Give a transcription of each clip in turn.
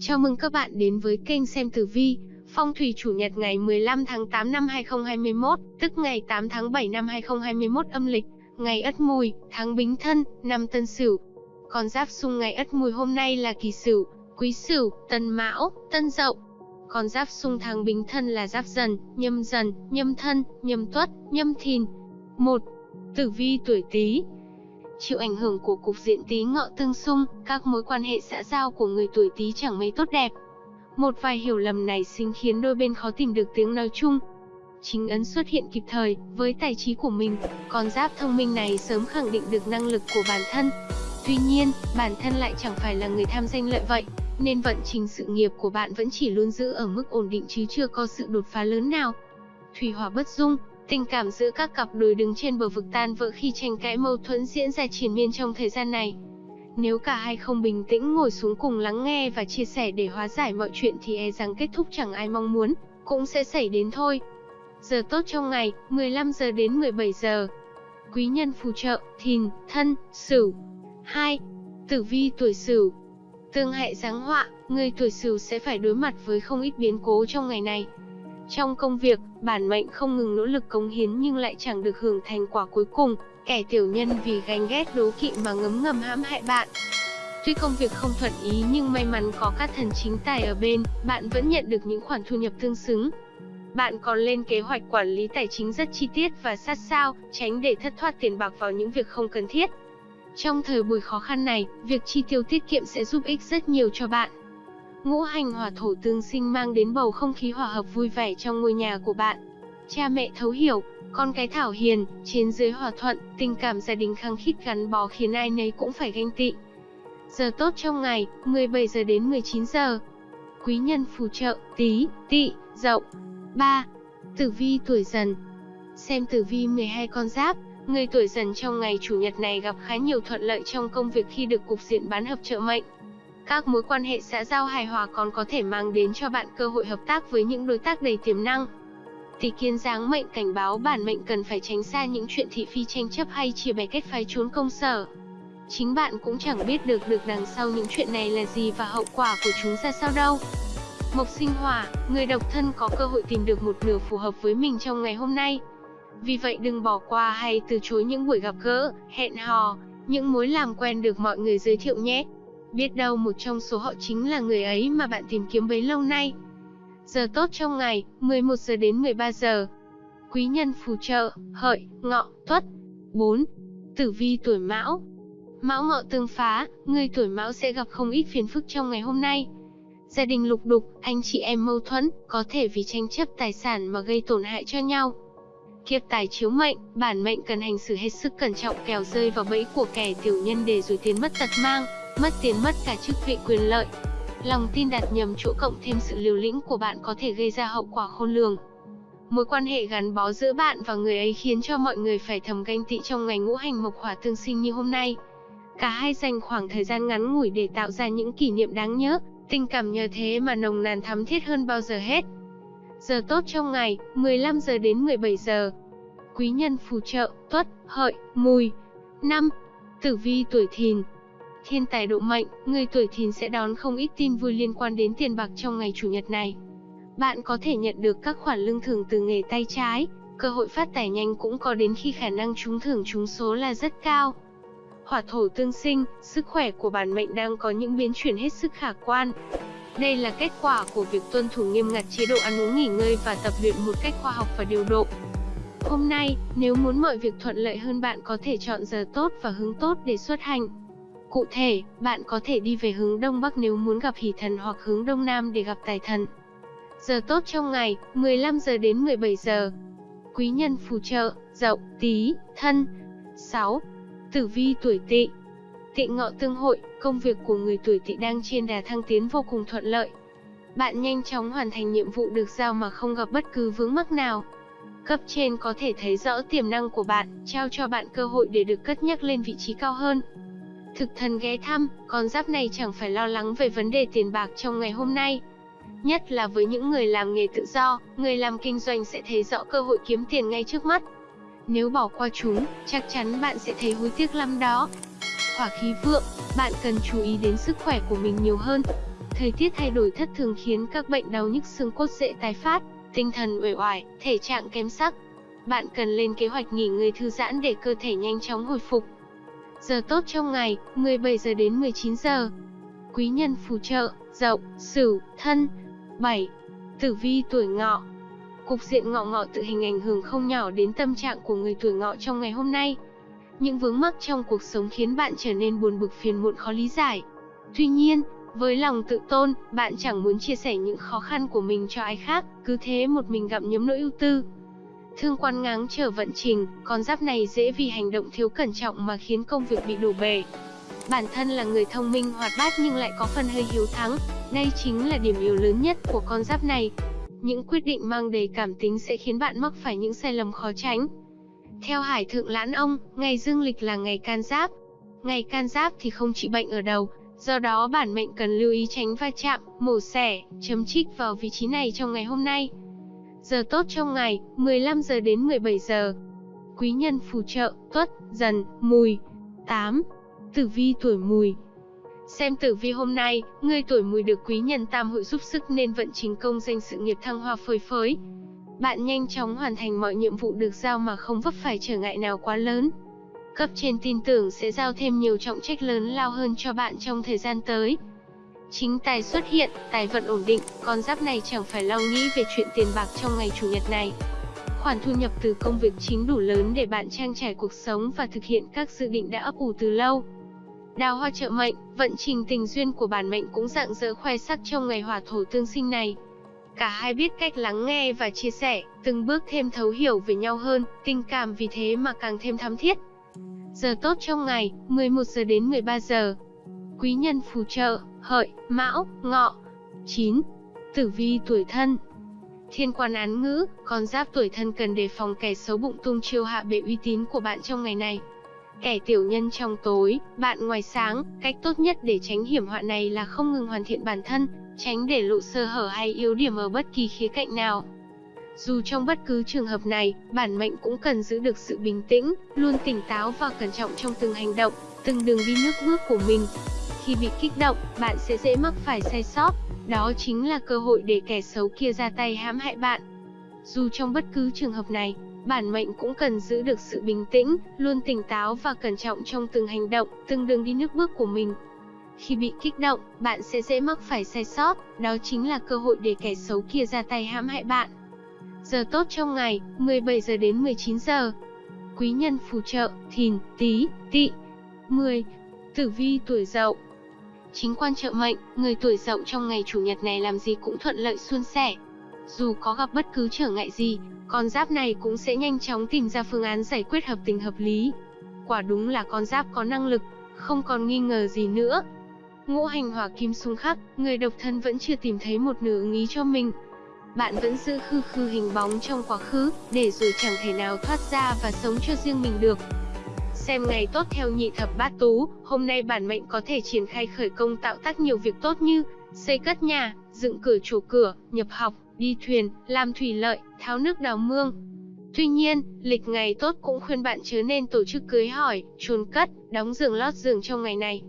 Chào mừng các bạn đến với kênh xem tử vi, phong thủy chủ nhật ngày 15 tháng 8 năm 2021, tức ngày 8 tháng 7 năm 2021 âm lịch, ngày Ất Mùi, tháng Bính Thân, năm Tân Sửu. Con giáp xung ngày Ất Mùi hôm nay là Kỷ Sửu, Quý Sửu, Tân Mão, Tân Dậu. Con giáp xung tháng Bính Thân là Giáp Dần, Nhâm Dần, Nhâm Thân, Nhâm Tuất, Nhâm Thìn. 1. Tử vi tuổi Tý, Chịu ảnh hưởng của cục diện tí ngọ tương xung, các mối quan hệ xã giao của người tuổi Tý chẳng mấy tốt đẹp. Một vài hiểu lầm này sinh khiến đôi bên khó tìm được tiếng nói chung. Chính ấn xuất hiện kịp thời, với tài trí của mình, con giáp thông minh này sớm khẳng định được năng lực của bản thân. Tuy nhiên, bản thân lại chẳng phải là người tham danh lợi vậy, nên vận trình sự nghiệp của bạn vẫn chỉ luôn giữ ở mức ổn định chứ chưa có sự đột phá lớn nào. Thủy hỏa bất dung, Tình cảm giữa các cặp đôi đứng trên bờ vực tan vỡ khi tranh cãi mâu thuẫn diễn ra triền miên trong thời gian này. Nếu cả hai không bình tĩnh ngồi xuống cùng lắng nghe và chia sẻ để hóa giải mọi chuyện thì e rằng kết thúc chẳng ai mong muốn, cũng sẽ xảy đến thôi. Giờ tốt trong ngày, 15 giờ đến 17 giờ. Quý nhân phù trợ, thìn, thân, sửu. 2. Tử vi tuổi sửu. Tương hại giáng họa, người tuổi sửu sẽ phải đối mặt với không ít biến cố trong ngày này. Trong công việc, bản mệnh không ngừng nỗ lực cống hiến nhưng lại chẳng được hưởng thành quả cuối cùng, kẻ tiểu nhân vì ganh ghét đố kỵ mà ngấm ngầm hãm hại bạn. Tuy công việc không thuận ý nhưng may mắn có các thần chính tài ở bên, bạn vẫn nhận được những khoản thu nhập tương xứng. Bạn còn lên kế hoạch quản lý tài chính rất chi tiết và sát sao, tránh để thất thoát tiền bạc vào những việc không cần thiết. Trong thời buổi khó khăn này, việc chi tiêu tiết kiệm sẽ giúp ích rất nhiều cho bạn. Ngũ hành hỏa thổ tương sinh mang đến bầu không khí hòa hợp vui vẻ trong ngôi nhà của bạn. Cha mẹ thấu hiểu, con cái thảo hiền, trên dưới hòa thuận, tình cảm gia đình khăng khít gắn bó khiến ai nấy cũng phải ganh tị. Giờ tốt trong ngày, 17 giờ đến 19 giờ. Quý nhân phù trợ, tí, tị, dậu. 3. Tử vi tuổi dần Xem tử vi 12 con giáp, người tuổi dần trong ngày chủ nhật này gặp khá nhiều thuận lợi trong công việc khi được cục diện bán hợp trợ mệnh. Các mối quan hệ xã giao hài hòa còn có thể mang đến cho bạn cơ hội hợp tác với những đối tác đầy tiềm năng. Tỷ kiến giáng mệnh cảnh báo bản mệnh cần phải tránh xa những chuyện thị phi tranh chấp hay chia bè kết phái trốn công sở. Chính bạn cũng chẳng biết được được đằng sau những chuyện này là gì và hậu quả của chúng ra sao đâu. Mộc sinh hỏa, người độc thân có cơ hội tìm được một nửa phù hợp với mình trong ngày hôm nay. Vì vậy đừng bỏ qua hay từ chối những buổi gặp gỡ, hẹn hò, những mối làm quen được mọi người giới thiệu nhé. Biết đâu một trong số họ chính là người ấy mà bạn tìm kiếm bấy lâu nay. Giờ tốt trong ngày, 11 giờ đến 13 giờ. Quý nhân phù trợ, hợi, ngọ, tuất. 4. Tử vi tuổi mão Mão ngọ tương phá, người tuổi mão sẽ gặp không ít phiền phức trong ngày hôm nay. Gia đình lục đục, anh chị em mâu thuẫn, có thể vì tranh chấp tài sản mà gây tổn hại cho nhau. Kiếp tài chiếu mệnh, bản mệnh cần hành xử hết sức cẩn trọng kẻo rơi vào bẫy của kẻ tiểu nhân để rồi tiền mất tật mang mất tiền mất cả chức vị quyền lợi. Lòng tin đặt nhầm chỗ cộng thêm sự liều lĩnh của bạn có thể gây ra hậu quả khôn lường. Mối quan hệ gắn bó giữa bạn và người ấy khiến cho mọi người phải thầm ganh tị trong ngày ngũ hành mộc hỏa tương sinh như hôm nay. Cả hai dành khoảng thời gian ngắn ngủi để tạo ra những kỷ niệm đáng nhớ, tình cảm nhờ thế mà nồng nàn thắm thiết hơn bao giờ hết. Giờ tốt trong ngày, 15 giờ đến 17 giờ. Quý nhân phù trợ, tuất, hợi, mùi. 5. Tử vi tuổi thìn, Thiên tài độ mệnh, người tuổi thìn sẽ đón không ít tin vui liên quan đến tiền bạc trong ngày chủ nhật này. Bạn có thể nhận được các khoản lương thưởng từ nghề tay trái, cơ hội phát tài nhanh cũng có đến khi khả năng trúng thưởng trúng số là rất cao. Hỏa thổ tương sinh, sức khỏe của bản mệnh đang có những biến chuyển hết sức khả quan. Đây là kết quả của việc tuân thủ nghiêm ngặt chế độ ăn uống nghỉ ngơi và tập luyện một cách khoa học và điều độ. Hôm nay, nếu muốn mọi việc thuận lợi hơn bạn có thể chọn giờ tốt và hướng tốt để xuất hành. Cụ thể, bạn có thể đi về hướng Đông Bắc nếu muốn gặp hỷ thần hoặc hướng Đông Nam để gặp tài thần. Giờ tốt trong ngày, 15 giờ đến 17 giờ. Quý nhân phù trợ, dậu, tí, thân. 6. Tử vi tuổi tỵ Tị ngọ tương hội, công việc của người tuổi tỵ đang trên đà thăng tiến vô cùng thuận lợi. Bạn nhanh chóng hoàn thành nhiệm vụ được giao mà không gặp bất cứ vướng mắc nào. Cấp trên có thể thấy rõ tiềm năng của bạn, trao cho bạn cơ hội để được cất nhắc lên vị trí cao hơn. Thực thần ghé thăm, con giáp này chẳng phải lo lắng về vấn đề tiền bạc trong ngày hôm nay. Nhất là với những người làm nghề tự do, người làm kinh doanh sẽ thấy rõ cơ hội kiếm tiền ngay trước mắt. Nếu bỏ qua chúng, chắc chắn bạn sẽ thấy hối tiếc lắm đó. Hỏa khí vượng, bạn cần chú ý đến sức khỏe của mình nhiều hơn. Thời tiết thay đổi thất thường khiến các bệnh đau nhức xương cốt dễ tái phát, tinh thần uể oải, thể trạng kém sắc. Bạn cần lên kế hoạch nghỉ ngơi thư giãn để cơ thể nhanh chóng hồi phục. Giờ tốt trong ngày, 17 giờ đến 19 giờ. Quý nhân phù trợ, Dậu, Sửu, Thân. 7. Tử vi tuổi Ngọ. Cục diện ngọ ngọ tự hình ảnh hưởng không nhỏ đến tâm trạng của người tuổi Ngọ trong ngày hôm nay. Những vướng mắc trong cuộc sống khiến bạn trở nên buồn bực phiền muộn khó lý giải. Tuy nhiên, với lòng tự tôn, bạn chẳng muốn chia sẻ những khó khăn của mình cho ai khác, cứ thế một mình gặm nhấm nỗi ưu tư. Thương quan ngáng chờ vận trình, con giáp này dễ vì hành động thiếu cẩn trọng mà khiến công việc bị đổ bể. Bản thân là người thông minh hoạt bát nhưng lại có phần hơi hiếu thắng, đây chính là điểm yếu lớn nhất của con giáp này. Những quyết định mang đầy cảm tính sẽ khiến bạn mắc phải những sai lầm khó tránh. Theo Hải Thượng Lãn Ông, ngày dương lịch là ngày can giáp. Ngày can giáp thì không trị bệnh ở đầu, do đó bản mệnh cần lưu ý tránh va chạm, mổ xẻ, chấm trích vào vị trí này trong ngày hôm nay. Giờ tốt trong ngày, 15 giờ đến 17 giờ. Quý nhân phù trợ, tuất, dần, mùi. 8. Tử vi tuổi mùi Xem tử vi hôm nay, người tuổi mùi được quý nhân tam hội giúp sức nên vận trình công danh sự nghiệp thăng hoa phơi phới. Bạn nhanh chóng hoàn thành mọi nhiệm vụ được giao mà không vấp phải trở ngại nào quá lớn. Cấp trên tin tưởng sẽ giao thêm nhiều trọng trách lớn lao hơn cho bạn trong thời gian tới. Chính tài xuất hiện, tài vận ổn định, con giáp này chẳng phải lo nghĩ về chuyện tiền bạc trong ngày chủ nhật này. Khoản thu nhập từ công việc chính đủ lớn để bạn trang trải cuộc sống và thực hiện các dự định đã ấp ủ từ lâu. Đào hoa trợ mệnh, vận trình tình duyên của bản mệnh cũng rạng rỡ khoe sắc trong ngày hỏa thổ tương sinh này. Cả hai biết cách lắng nghe và chia sẻ, từng bước thêm thấu hiểu về nhau hơn, tình cảm vì thế mà càng thêm thắm thiết. Giờ tốt trong ngày, 11 giờ đến 13 giờ. Quý nhân phù trợ, hợi, mão, ngọ. 9. Tử vi tuổi thân Thiên quan án ngữ, con giáp tuổi thân cần đề phòng kẻ xấu bụng tung chiêu hạ bệ uy tín của bạn trong ngày này. Kẻ tiểu nhân trong tối, bạn ngoài sáng, cách tốt nhất để tránh hiểm họa này là không ngừng hoàn thiện bản thân, tránh để lộ sơ hở hay yếu điểm ở bất kỳ khía cạnh nào. Dù trong bất cứ trường hợp này, bản mệnh cũng cần giữ được sự bình tĩnh, luôn tỉnh táo và cẩn trọng trong từng hành động, từng đường đi nước bước của mình. Khi bị kích động, bạn sẽ dễ mắc phải sai sót, đó chính là cơ hội để kẻ xấu kia ra tay hãm hại bạn. Dù trong bất cứ trường hợp này, bản mệnh cũng cần giữ được sự bình tĩnh, luôn tỉnh táo và cẩn trọng trong từng hành động, từng đường đi nước bước của mình. Khi bị kích động, bạn sẽ dễ mắc phải sai sót, đó chính là cơ hội để kẻ xấu kia ra tay hãm hại bạn. Giờ tốt trong ngày, 17 giờ đến 19 giờ. Quý nhân phù trợ, thìn, tí, Tị, 10. Tử vi tuổi dậu Chính quan trợ mệnh, người tuổi dậu trong ngày chủ nhật này làm gì cũng thuận lợi suôn sẻ. Dù có gặp bất cứ trở ngại gì, con giáp này cũng sẽ nhanh chóng tìm ra phương án giải quyết hợp tình hợp lý. Quả đúng là con giáp có năng lực, không còn nghi ngờ gì nữa. Ngũ hành hỏa kim xung khắc, người độc thân vẫn chưa tìm thấy một nửa ứng ý cho mình. Bạn vẫn giữ khư khư hình bóng trong quá khứ, để rồi chẳng thể nào thoát ra và sống cho riêng mình được. Xem ngày tốt theo nhị thập bát tú, hôm nay bản mệnh có thể triển khai khởi công tạo tác nhiều việc tốt như xây cất nhà, dựng cửa chủ cửa, nhập học, đi thuyền, làm thủy lợi, tháo nước đào mương. Tuy nhiên, lịch ngày tốt cũng khuyên bạn chớ nên tổ chức cưới hỏi, chôn cất, đóng giường lót giường trong ngày này.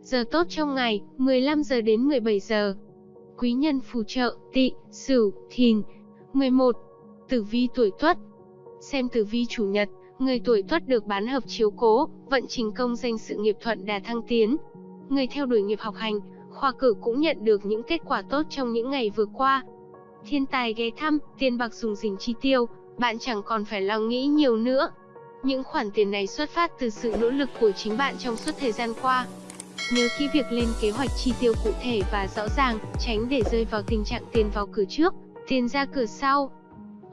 Giờ tốt trong ngày, 15 giờ đến 17 giờ. Quý nhân phù trợ, tỵ, sửu, thìn. 11. Tử vi tuổi tuất Xem tử vi chủ nhật, người tuổi tuất được bán hợp chiếu cố, vận trình công danh sự nghiệp thuận đà thăng tiến. Người theo đuổi nghiệp học hành, khoa cử cũng nhận được những kết quả tốt trong những ngày vừa qua, thiên tài ghé thăm, tiền bạc dùng dình chi tiêu, bạn chẳng còn phải lo nghĩ nhiều nữa. Những khoản tiền này xuất phát từ sự nỗ lực của chính bạn trong suốt thời gian qua. Nhớ kỹ việc lên kế hoạch chi tiêu cụ thể và rõ ràng, tránh để rơi vào tình trạng tiền vào cửa trước, tiền ra cửa sau.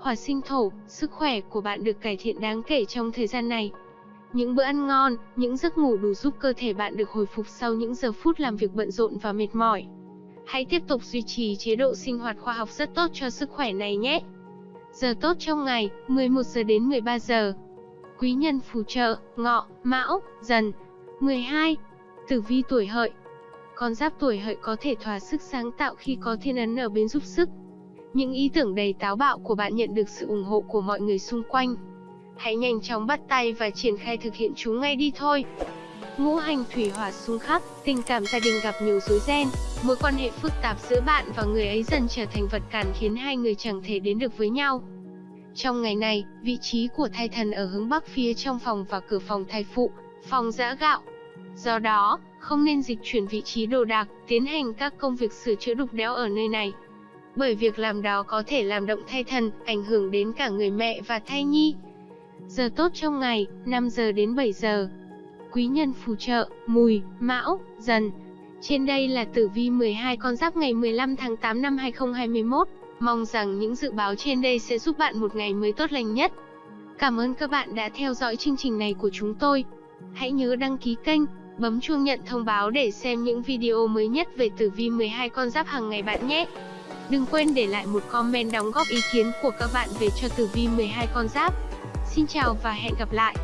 Hỏa sinh thổ, sức khỏe của bạn được cải thiện đáng kể trong thời gian này. Những bữa ăn ngon, những giấc ngủ đủ giúp cơ thể bạn được hồi phục sau những giờ phút làm việc bận rộn và mệt mỏi. Hãy tiếp tục duy trì chế độ sinh hoạt khoa học rất tốt cho sức khỏe này nhé. Giờ tốt trong ngày, 11 giờ đến 13 giờ. Quý nhân phù trợ, ngọ, mão, dần. 12. Tử vi tuổi hợi Con giáp tuổi hợi có thể thỏa sức sáng tạo khi có thiên ấn ở bên giúp sức. Những ý tưởng đầy táo bạo của bạn nhận được sự ủng hộ của mọi người xung quanh. Hãy nhanh chóng bắt tay và triển khai thực hiện chúng ngay đi thôi. ngũ hành thủy hỏa xung khắc, tình cảm gia đình gặp nhiều rối ren, mối quan hệ phức tạp giữa bạn và người ấy dần trở thành vật cản khiến hai người chẳng thể đến được với nhau. Trong ngày này, vị trí của thai thần ở hướng bắc phía trong phòng và cửa phòng thai phụ, phòng giã gạo. Do đó, không nên dịch chuyển vị trí đồ đạc, tiến hành các công việc sửa chữa đục đẽo ở nơi này. Bởi việc làm đó có thể làm động thai thần, ảnh hưởng đến cả người mẹ và thai nhi. Giờ tốt trong ngày, 5 giờ đến 7 giờ. Quý nhân phù trợ, mùi, mão, dần. Trên đây là tử vi 12 con giáp ngày 15 tháng 8 năm 2021. Mong rằng những dự báo trên đây sẽ giúp bạn một ngày mới tốt lành nhất. Cảm ơn các bạn đã theo dõi chương trình này của chúng tôi. Hãy nhớ đăng ký kênh, bấm chuông nhận thông báo để xem những video mới nhất về tử vi 12 con giáp hàng ngày bạn nhé. Đừng quên để lại một comment đóng góp ý kiến của các bạn về cho tử vi 12 con giáp. Xin chào và hẹn gặp lại.